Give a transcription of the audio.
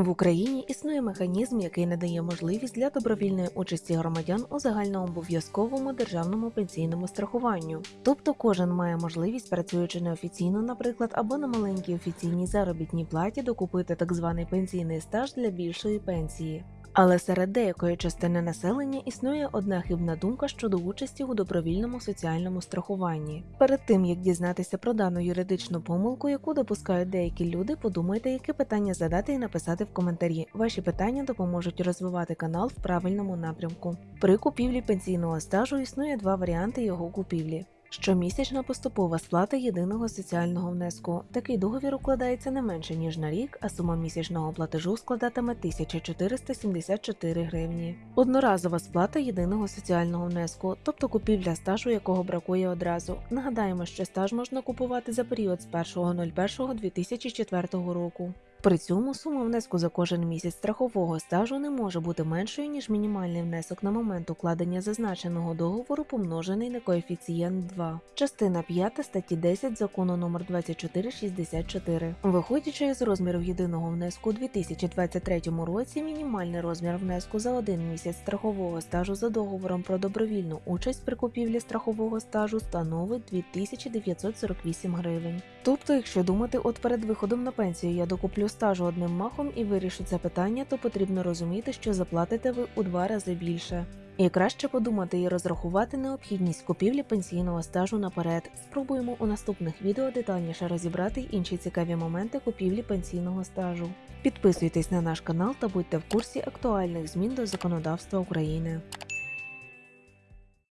В Україні існує механізм, який надає можливість для добровільної участі громадян у загальнообов'язковому державному пенсійному страхуванню. Тобто кожен має можливість, працюючи неофіційно, наприклад, або на маленькій офіційній заробітній платі, докупити так званий пенсійний стаж для більшої пенсії. Але серед деякої частини населення існує одна хибна думка щодо участі у добровільному соціальному страхуванні. Перед тим як дізнатися про дану юридичну помилку, яку допускають деякі люди, подумайте, яке питання задати і написати в коментарі. Ваші питання допоможуть розвивати канал в правильному напрямку. При купівлі пенсійного стажу існує два варіанти його купівлі. Щомісячна поступова сплата єдиного соціального внеску. Такий договір укладається не менше ніж на рік, а сума місячного платежу складатиме 1474 гривні. Одноразова сплата єдиного соціального внеску, тобто купівля стажу, якого бракує одразу. Нагадаємо, що стаж можна купувати за період з 1.01.2004 року. При цьому сума внеску за кожен місяць страхового стажу не може бути меншою, ніж мінімальний внесок на момент укладення зазначеного договору, помножений на коефіцієнт 2. Частина 5 статті 10 закону номер 2464. Виходячи із розмірів єдиного внеску у 2023 році, мінімальний розмір внеску за один місяць страхового стажу за договором про добровільну участь при купівлі страхового стажу становить 2948 гривень. Тобто, якщо думати, от перед виходом на пенсію я докуплю стажу одним махом і вирішу це питання, то потрібно розуміти, що заплатите ви у два рази більше. І краще подумати і розрахувати необхідність купівлі пенсійного стажу наперед. Спробуємо у наступних відео детальніше розібрати інші цікаві моменти купівлі пенсійного стажу. Підписуйтесь на наш канал та будьте в курсі актуальних змін до законодавства України.